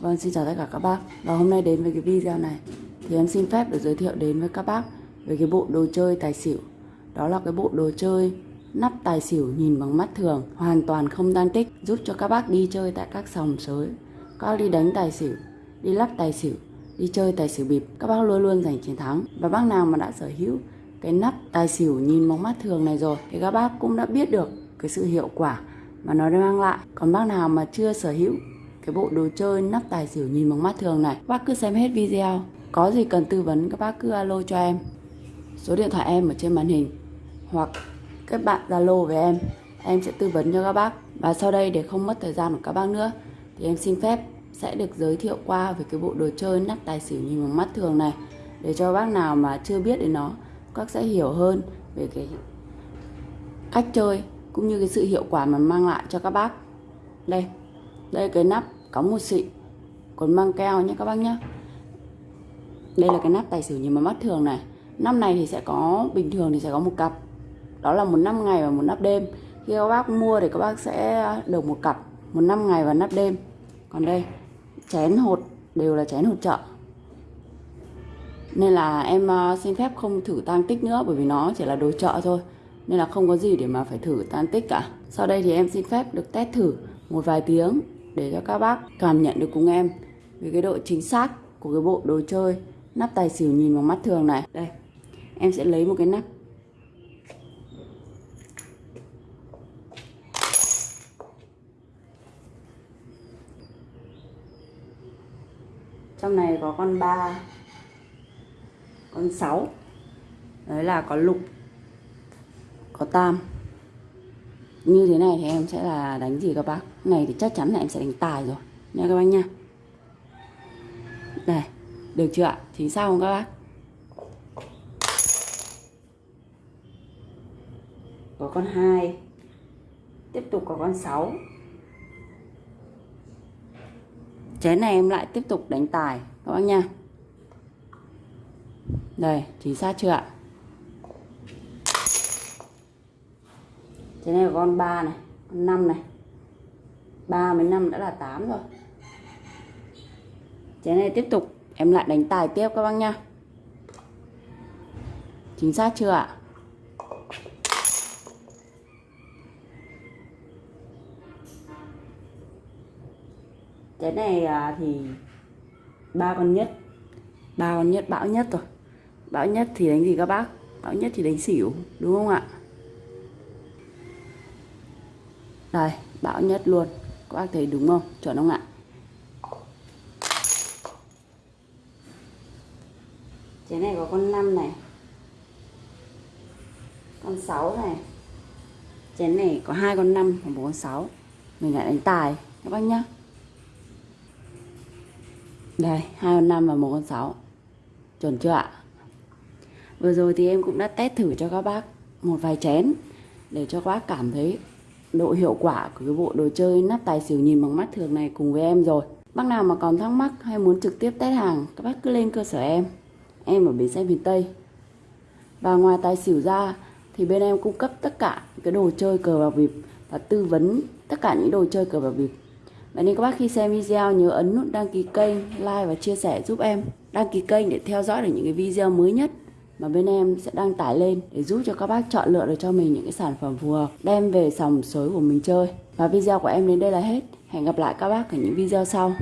Vâng, xin chào tất cả các bác. Và hôm nay đến với cái video này Thì em xin phép được giới thiệu đến với các bác Về cái bộ đồ chơi tài xỉu. Đó là cái bộ đồ chơi nắp tài xỉu nhìn bằng mắt thường Hoàn toàn không tan tích Giúp cho các bác đi chơi tại các sòng sới. Các bác đi đánh tài xỉu Đi lắc tài xỉu Đi chơi tài xỉu bịp Các bác luôn luôn giành chiến thắng. Và bác nào mà đã sở hữu cái nắp tài xỉu nhìn bằng mắt thường này rồi Thì các bác cũng đã biết được cái sự hiệu quả mà nó mang lại. Còn bác nào mà chưa sở hữu cái bộ đồ chơi nắp tài xỉu nhìn bằng mắt thường này. Bác cứ xem hết video. Có gì cần tư vấn, các bác cứ alo cho em. Số điện thoại em ở trên màn hình. Hoặc các bạn zalo với em. Em sẽ tư vấn cho các bác. Và sau đây để không mất thời gian của các bác nữa, thì em xin phép sẽ được giới thiệu qua về cái bộ đồ chơi nắp tài xỉu nhìn bằng mắt thường này. Để cho bác nào mà chưa biết đến nó, các sẽ hiểu hơn về cái cách chơi, cũng như cái sự hiệu quả mà mang lại cho các bác. Đây đây cái nắp có một xị. Còn mang keo nhé các bác nhé. Đây là cái nắp tài xỉu nhìn mà mắt thường này. Năm này thì sẽ có, bình thường thì sẽ có một cặp. Đó là một năm ngày và một nắp đêm. Khi các bác mua thì các bác sẽ được một cặp, một năm ngày và nắp đêm. Còn đây, chén hột, đều là chén hột chợ. Nên là em ờ, xin phép không thử tăng tích nữa, bởi vì nó chỉ là đồ chợ thôi. Nên là không có gì để mà phải thử tan tích cả. Sau đây thì em xin phép được test thử một vài tiếng để cho các bác cảm nhận được cùng em về cái độ chính xác của cái bộ đồ chơi nắp tài xỉu nhìn bằng mắt thường này. Đây, em sẽ lấy một cái nắp. Trong này có con ba, con sáu, đấy là có lục, có tam như thế này thì em sẽ là đánh gì các bác? Này thì chắc chắn là em sẽ đánh tài rồi. Nha các bác nha. Đây được chưa ạ? Chính xác không các bác? Có con hai, tiếp tục có con 6 chén này em lại tiếp tục đánh tài, các bác nha. Đây chính xác chưa ạ? Thế này con 3 này, con 5 này. 3 với 5 đã là 8 rồi. Thế này tiếp tục em lại đánh tài tiếp các bác nha Chính xác chưa ạ? Cái này à, thì ba con nhất ba con nhất bão nhất rồi bão nhất thì đánh gì các bác bão nhất thì đánh xỉu đúng không ạ đây bão nhất luôn. Các bác thấy đúng không? Chuẩn không ạ? Cái này có con 5 này. Con 6 này. Chén này có hai con 5 và một con 6 mình lại đánh tài, các bác nhá. Đây, hai con 5 và một con 6 chuẩn chưa ạ? Vừa rồi thì em cũng đã test thử cho các bác một vài chén để cho các bác cảm thấy độ hiệu quả của cái bộ đồ chơi nắp tài xỉu nhìn bằng mắt thường này cùng với em rồi. Bác nào mà còn thắc mắc hay muốn trực tiếp test hàng các bác cứ lên cơ sở em. Em ở bến xe miền Tây. Và ngoài tài xỉu ra thì bên em cung cấp tất cả cái đồ chơi cờ bạc bịp và tư vấn tất cả những đồ chơi cờ bạc bịp Vậy nên các bác khi xem video nhớ ấn nút đăng ký kênh, like và chia sẻ giúp em Đăng ký kênh để theo dõi được những cái video mới nhất mà bên em sẽ đăng tải lên để giúp cho các bác chọn lựa được cho mình những cái sản phẩm phù hợp, đem về sòng sới của mình chơi. Và video của em đến đây là hết. Hẹn gặp lại các bác ở những video sau.